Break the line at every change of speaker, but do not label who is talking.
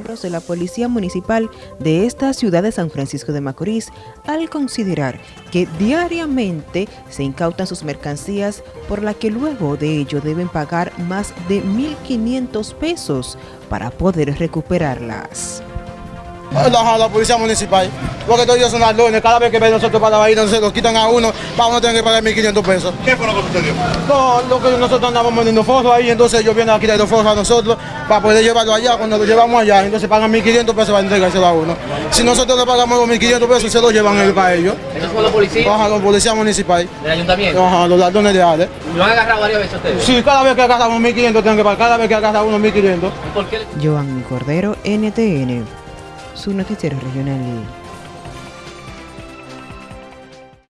miembros de la Policía Municipal de esta ciudad de San Francisco de Macorís al considerar que diariamente se incautan sus mercancías por la que luego de ello deben pagar más de 1.500 pesos para poder recuperarlas.
La, la policía municipal, porque todos ellos son ladrones, cada vez que ven nosotros para ir, se los quitan a uno, para uno tener que pagar 1.500 pesos.
¿Qué fue lo que sucedió?
No, lo que nosotros andamos poniendo fotos ahí, entonces ellos vienen a quitar los fotos a nosotros para poder llevarlo allá, cuando lo llevamos allá, entonces pagan 1.500 pesos para entregárselo a uno. Si nosotros le pagamos los 1.500 pesos, se lo llevan ellos para ellos.
¿Esos son los policías
Ajá, los policías municipales,
del ayuntamiento?
ajá, los ladrones de Ale.
¿Lo han agarrado varias veces ustedes?
Sí, cada vez que agarramos 1.500 tienen que pagar, cada vez que agarra uno 1.500.
¿Por qué?
Joan Cordero, NTN, su noticiero regional.